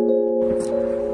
うん。